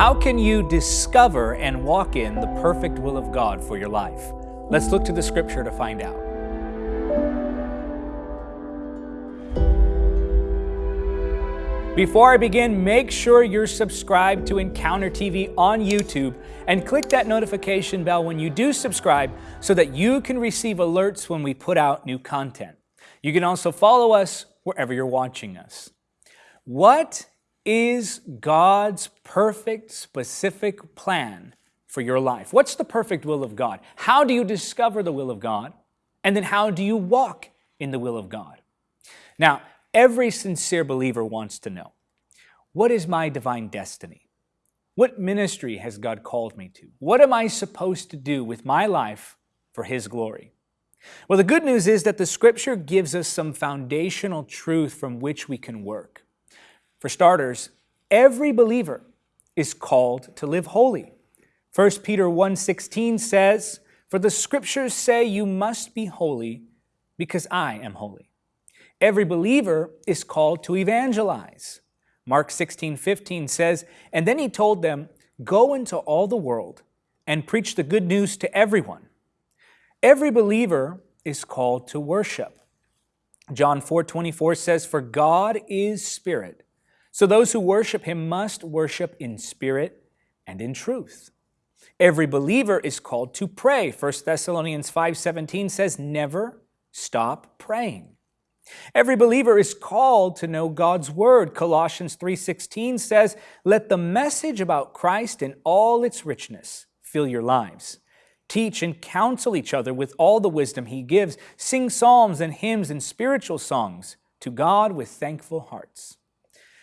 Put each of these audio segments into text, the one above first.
How can you discover and walk in the perfect will of God for your life? Let's look to the scripture to find out. Before I begin, make sure you're subscribed to Encounter TV on YouTube and click that notification bell when you do subscribe so that you can receive alerts when we put out new content. You can also follow us wherever you're watching us. What is God's perfect, specific plan for your life? What's the perfect will of God? How do you discover the will of God? And then how do you walk in the will of God? Now, every sincere believer wants to know, what is my divine destiny? What ministry has God called me to? What am I supposed to do with my life for His glory? Well, the good news is that the Scripture gives us some foundational truth from which we can work. For starters, every believer is called to live holy. 1 Peter 1.16 says, For the Scriptures say you must be holy because I am holy. Every believer is called to evangelize. Mark 16:15 says, And then he told them, Go into all the world and preach the good news to everyone. Every believer is called to worship. John 4:24 says, For God is spirit, so those who worship him must worship in spirit and in truth. Every believer is called to pray. 1 Thessalonians 5:17 says, Never stop praying. Every believer is called to know God's word. Colossians 3:16 says, "Let the message about Christ in all its richness fill your lives. Teach and counsel each other with all the wisdom he gives. Sing psalms and hymns and spiritual songs to God with thankful hearts."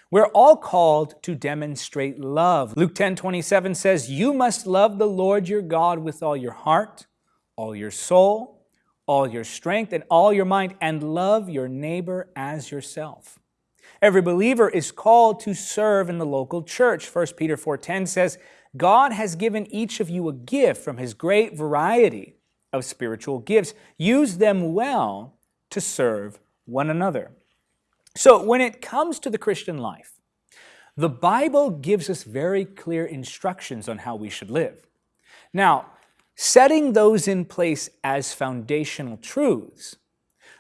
We're all called to demonstrate love. Luke 10 27 says, You must love the Lord your God with all your heart, all your soul, all your strength, and all your mind, and love your neighbor as yourself. Every believer is called to serve in the local church. 1 Peter 4:10 says, God has given each of you a gift from his great variety of spiritual gifts. Use them well to serve one another. So when it comes to the Christian life, the Bible gives us very clear instructions on how we should live. Now, setting those in place as foundational truths,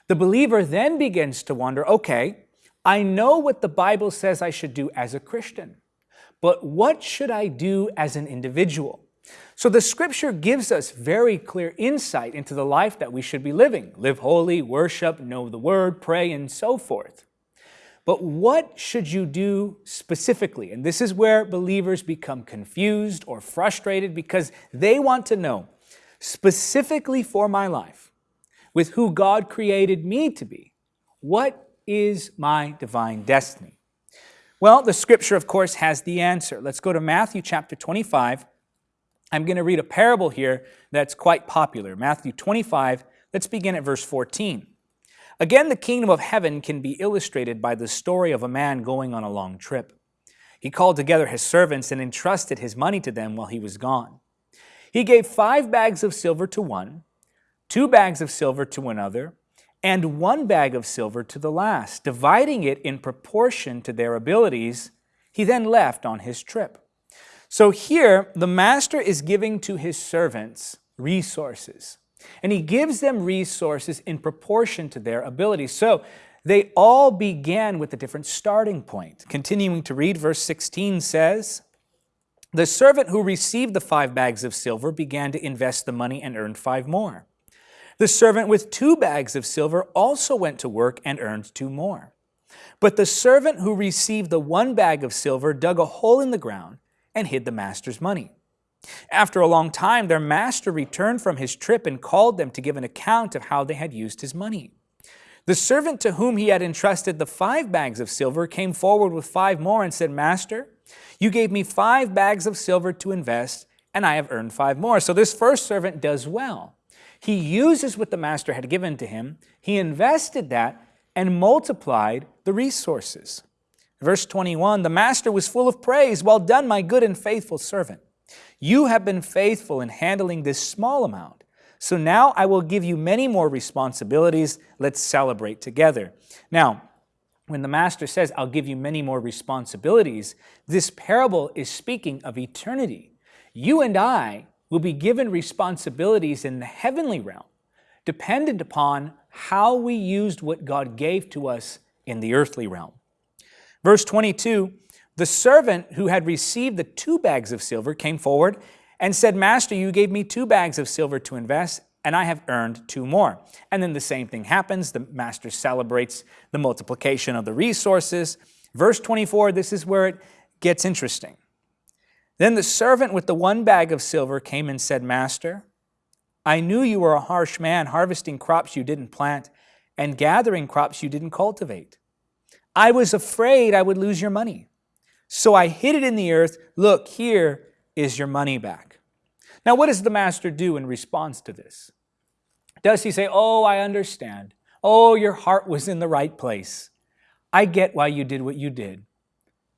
the believer then begins to wonder, okay, I know what the Bible says I should do as a Christian, but what should I do as an individual? So the scripture gives us very clear insight into the life that we should be living. Live holy, worship, know the word, pray, and so forth. But what should you do specifically? And this is where believers become confused or frustrated because they want to know specifically for my life, with who God created me to be, what is my divine destiny? Well, the scripture, of course, has the answer. Let's go to Matthew chapter 25. I'm going to read a parable here that's quite popular. Matthew 25, let's begin at verse 14. Again, the kingdom of heaven can be illustrated by the story of a man going on a long trip. He called together his servants and entrusted his money to them while he was gone. He gave five bags of silver to one, two bags of silver to another, and one bag of silver to the last, dividing it in proportion to their abilities. He then left on his trip. So here, the master is giving to his servants resources. And he gives them resources in proportion to their abilities. So they all began with a different starting point. Continuing to read, verse 16 says, The servant who received the five bags of silver began to invest the money and earned five more. The servant with two bags of silver also went to work and earned two more. But the servant who received the one bag of silver dug a hole in the ground and hid the master's money. After a long time, their master returned from his trip and called them to give an account of how they had used his money. The servant to whom he had entrusted the five bags of silver came forward with five more and said, Master, you gave me five bags of silver to invest, and I have earned five more. So this first servant does well. He uses what the master had given to him, he invested that, and multiplied the resources. Verse 21 The master was full of praise. Well done, my good and faithful servant. You have been faithful in handling this small amount. So now I will give you many more responsibilities. Let's celebrate together. Now, when the master says, I'll give you many more responsibilities, this parable is speaking of eternity. You and I will be given responsibilities in the heavenly realm, dependent upon how we used what God gave to us in the earthly realm. Verse 22 The servant who had received the two bags of silver came forward and said, Master, you gave me two bags of silver to invest, and I have earned two more. And then the same thing happens. The master celebrates the multiplication of the resources. Verse 24, this is where it gets interesting. Then the servant with the one bag of silver came and said, Master, I knew you were a harsh man, harvesting crops you didn't plant and gathering crops you didn't cultivate. I was afraid I would lose your money. So I hid it in the earth. Look, here is your money back. Now, what does the master do in response to this? Does he say, Oh, I understand. Oh, your heart was in the right place. I get why you did what you did.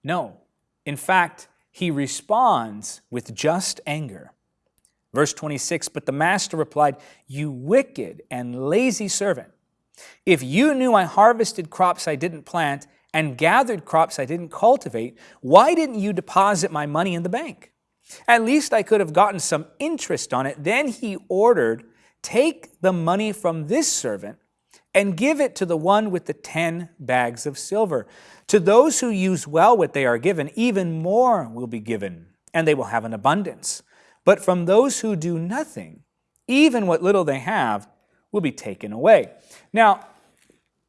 No. In fact, he responds with just anger. Verse 26 But the master replied, You wicked and lazy servant. If you knew I harvested crops I didn't plant and gathered crops I didn't cultivate, why didn't you deposit my money in the bank? At least I could have gotten some interest on it. Then he ordered Take the money from this servant and give it to the one with the ten bags of silver. To those who use well what they are given, even more will be given, and they will have an abundance. But from those who do nothing, even what little they have will be taken away. Now,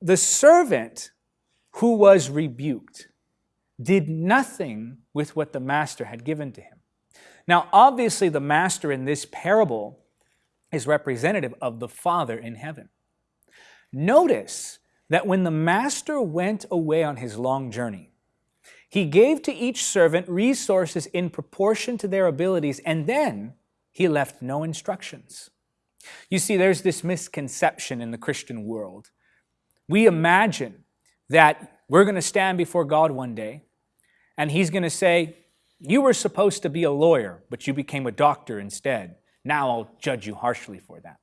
the servant who was rebuked did nothing with what the master had given to him. Now, obviously, the master in this parable is representative of the Father in heaven. Notice that when the master went away on his long journey, he gave to each servant resources in proportion to their abilities, and then he left no instructions. You see, there's this misconception in the Christian world. We imagine that we're going to stand before God one day, and he's going to say, you were supposed to be a lawyer, but you became a doctor instead. Now I'll judge you harshly for that.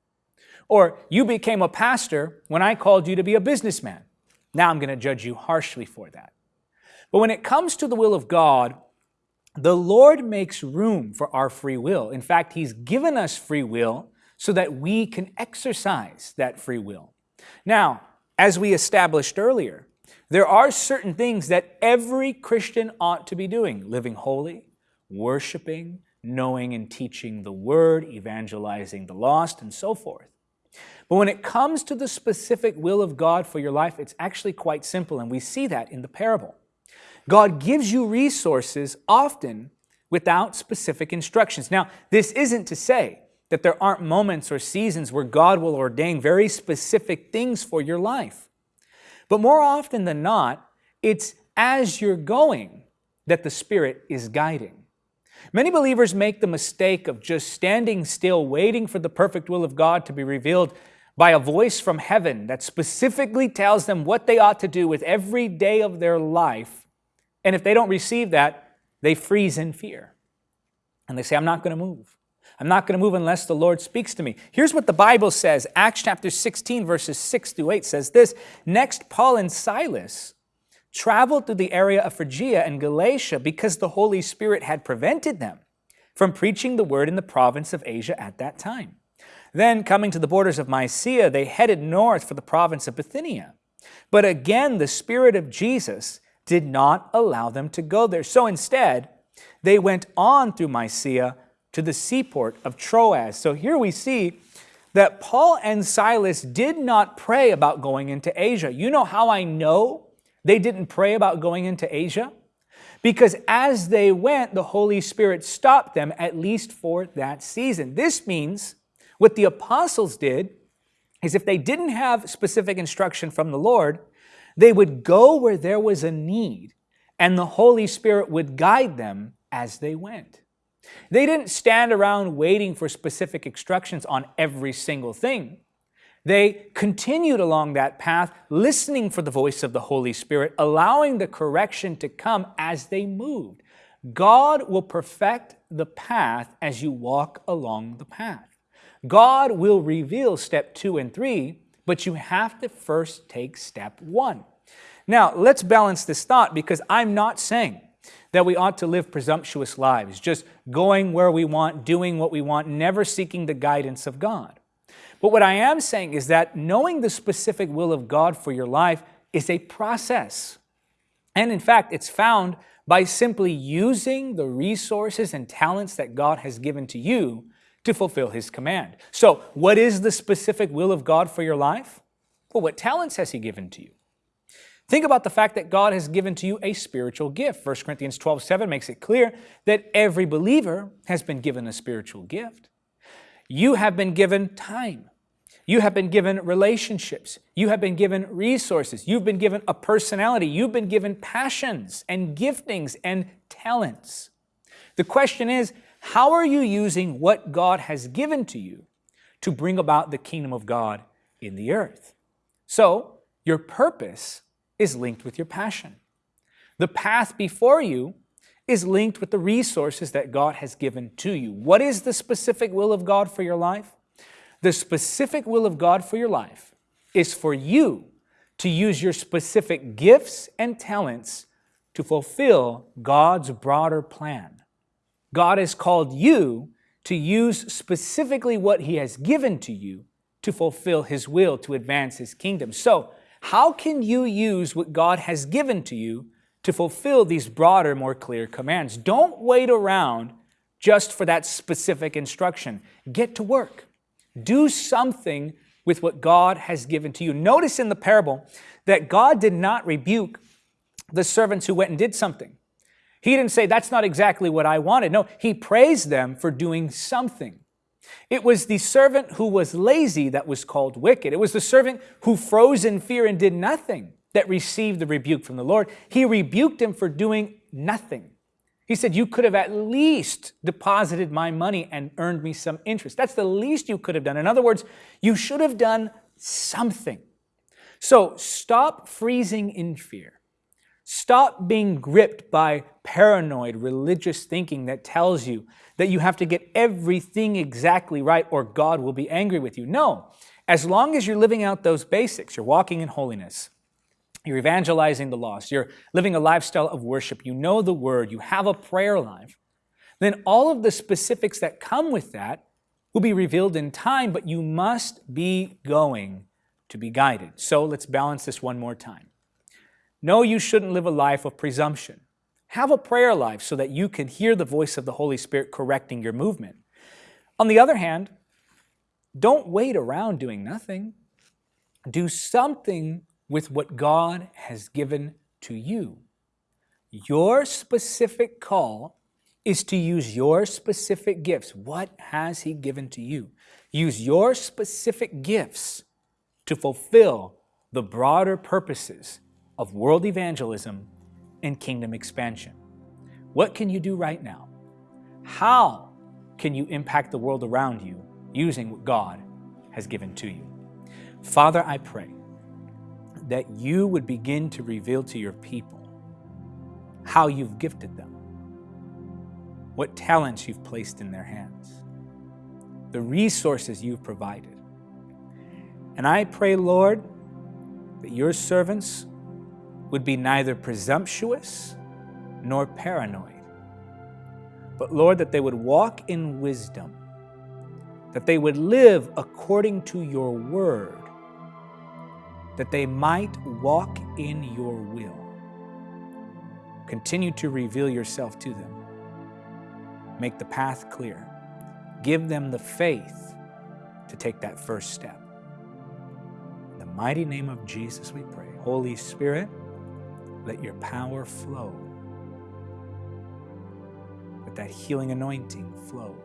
Or you became a pastor when I called you to be a businessman. Now I'm going to judge you harshly for that. But when it comes to the will of God, the Lord makes room for our free will. In fact, He's given us free will so that we can exercise that free will. Now, as we established earlier, there are certain things that every Christian ought to be doing living holy, worshiping, knowing and teaching the word, evangelizing the lost, and so forth. But when it comes to the specific will of God for your life, it's actually quite simple, and we see that in the parable. God gives you resources often without specific instructions. Now, this isn't to say that there aren't moments or seasons where God will ordain very specific things for your life. But more often than not, it's as you're going that the Spirit is guiding. Many believers make the mistake of just standing still, waiting for the perfect will of God to be revealed by a voice from heaven that specifically tells them what they ought to do with every day of their life. And if they don't receive that, they freeze in fear. And they say, I'm not going to move. I'm not going to move unless the Lord speaks to me. Here's what the Bible says Acts chapter 16, verses 6 through 8 says this Next, Paul and Silas traveled through the area of Phrygia and Galatia because the Holy Spirit had prevented them from preaching the word in the province of Asia at that time. Then, coming to the borders of Mysia, they headed north for the province of Bithynia. But again, the Spirit of Jesus did not allow them to go there. So instead, they went on through Mysia to the seaport of Troas. So here we see that Paul and Silas did not pray about going into Asia. You know how I know they didn't pray about going into Asia because as they went, the Holy Spirit stopped them at least for that season. This means what the apostles did is if they didn't have specific instruction from the Lord, they would go where there was a need and the Holy Spirit would guide them as they went. They didn't stand around waiting for specific instructions on every single thing. They continued along that path, listening for the voice of the Holy Spirit, allowing the correction to come as they moved. God will perfect the path as you walk along the path. God will reveal step two and three, but you have to first take step one. Now, let's balance this thought because I'm not saying that we ought to live presumptuous lives, just going where we want, doing what we want, never seeking the guidance of God. But what I am saying is that knowing the specific will of God for your life is a process. And in fact, it's found by simply using the resources and talents that God has given to you to fulfill His command. So, what is the specific will of God for your life? Well, what talents has He given to you? Think about the fact that God has given to you a spiritual gift. 1 Corinthians 12 7 makes it clear that every believer has been given a spiritual gift. You have been given time. You have been given relationships. You have been given resources. You've been given a personality. You've been given passions and giftings and talents. The question is, how are you using what God has given to you to bring about the kingdom of God in the earth? So, your purpose is linked with your passion. The path before you is linked with the resources that God has given to you. What is the specific will of God for your life? The specific will of God for your life is for you to use your specific gifts and talents to fulfill God's broader plan. God has called you to use specifically what He has given to you to fulfill His will, to advance His kingdom. So, how can you use what God has given to you to fulfill these broader, more clear commands? Don't wait around just for that specific instruction. Get to work. Do something with what God has given to you. Notice in the parable that God did not rebuke the servants who went and did something. He didn't say, That's not exactly what I wanted. No, he praised them for doing something. It was the servant who was lazy that was called wicked. It was the servant who froze in fear and did nothing that received the rebuke from the Lord. He rebuked him for doing nothing. He said, You could have at least deposited my money and earned me some interest. That's the least you could have done. In other words, you should have done something. So stop freezing in fear. Stop being gripped by paranoid religious thinking that tells you that you have to get everything exactly right or God will be angry with you. No, as long as you're living out those basics, you're walking in holiness, you're evangelizing the lost, you're living a lifestyle of worship, you know the word, you have a prayer life, then all of the specifics that come with that will be revealed in time, but you must be going to be guided. So let's balance this one more time. No, you shouldn't live a life of presumption. Have a prayer life so that you can hear the voice of the Holy Spirit correcting your movement. On the other hand, don't wait around doing nothing. Do something with what God has given to you. Your specific call is to use your specific gifts. What has He given to you? Use your specific gifts to fulfill the broader purposes of world evangelism and kingdom expansion. What can you do right now? How can you impact the world around you using what God has given to you? Father, I pray that you would begin to reveal to your people how you've gifted them, what talents you've placed in their hands, the resources you've provided. And I pray, Lord, that your servants would be neither presumptuous nor paranoid. But Lord, that they would walk in wisdom, that they would live according to your word, that they might walk in your will. Continue to reveal yourself to them. Make the path clear. Give them the faith to take that first step. In the mighty name of Jesus, we pray. Holy Spirit, let your power flow. Let that healing anointing flow.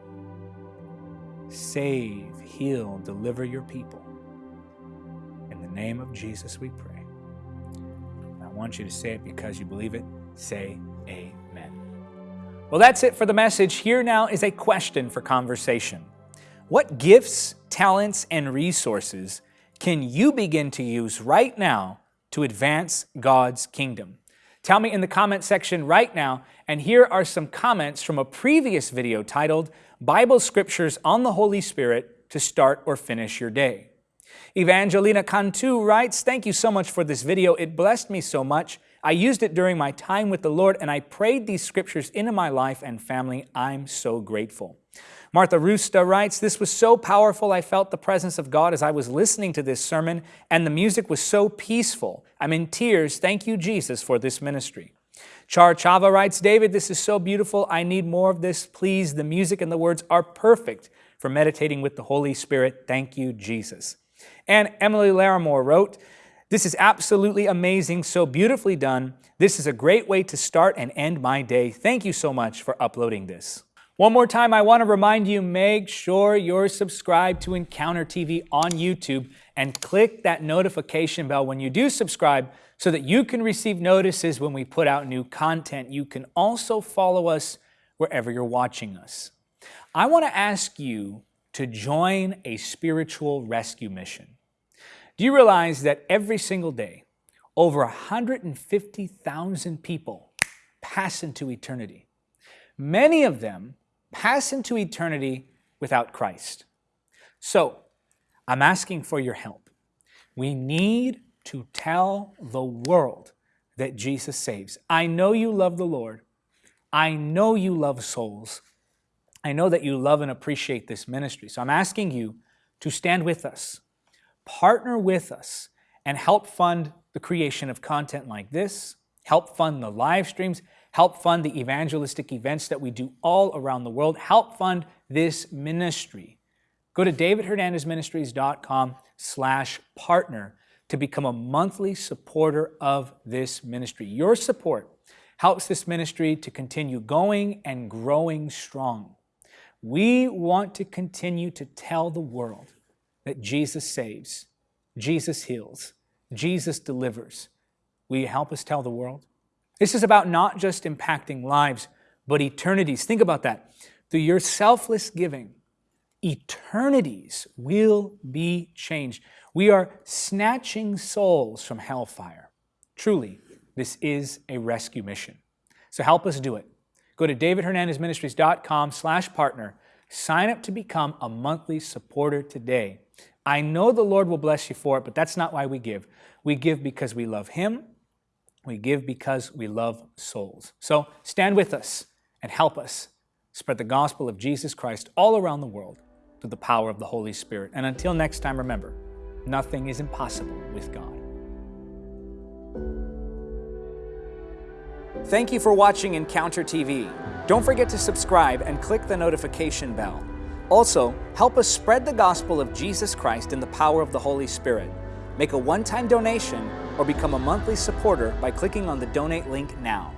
Save, heal, deliver your people. In the name of Jesus, we pray. I want you to say it because you believe it. Say amen. Well, that's it for the message. Here now is a question for conversation. What gifts, talents, and resources can you begin to use right now to advance God's kingdom? Tell me in the comment section right now, and here are some comments from a previous video titled Bible Scriptures on the Holy Spirit to Start or Finish Your Day. Evangelina Cantu writes, Thank you so much for this video. It blessed me so much. I used it during my time with the Lord and I prayed these scriptures into my life and family. I'm so grateful. Martha Rusta writes, This was so powerful. I felt the presence of God as I was listening to this sermon, and the music was so peaceful. I'm in tears. Thank you, Jesus, for this ministry. Char Chava writes, David, this is so beautiful. I need more of this. Please, the music and the words are perfect for meditating with the Holy Spirit. Thank you, Jesus. And Emily Larimore wrote, this is absolutely amazing, so beautifully done. This is a great way to start and end my day. Thank you so much for uploading this. One more time, I want to remind you, make sure you're subscribed to Encounter TV on YouTube and click that notification bell when you do subscribe so that you can receive notices when we put out new content. You can also follow us wherever you're watching us. I want to ask you to join a spiritual rescue mission. Do you realize that every single day, over 150,000 people pass into eternity? Many of them pass into eternity without Christ. So, I'm asking for your help. We need to tell the world that Jesus saves. I know you love the Lord. I know you love souls. I know that you love and appreciate this ministry. So I'm asking you to stand with us partner with us and help fund the creation of content like this, help fund the live streams, help fund the evangelistic events that we do all around the world, help fund this ministry. Go to davidhernandezministries.com slash partner to become a monthly supporter of this ministry. Your support helps this ministry to continue going and growing strong. We want to continue to tell the world that Jesus saves, Jesus heals, Jesus delivers. Will you help us tell the world? This is about not just impacting lives, but eternities. Think about that. Through your selfless giving, eternities will be changed. We are snatching souls from hellfire. Truly, this is a rescue mission. So help us do it. Go to davidhernandezministries.com slash partner. Sign up to become a monthly supporter today. I know the Lord will bless you for it, but that's not why we give. We give because we love Him. We give because we love souls. So stand with us and help us spread the gospel of Jesus Christ all around the world through the power of the Holy Spirit. And until next time, remember, nothing is impossible with God. Thank you for watching Encounter TV. Don't forget to subscribe and click the notification bell. Also, help us spread the gospel of Jesus Christ in the power of the Holy Spirit. Make a one-time donation or become a monthly supporter by clicking on the donate link now.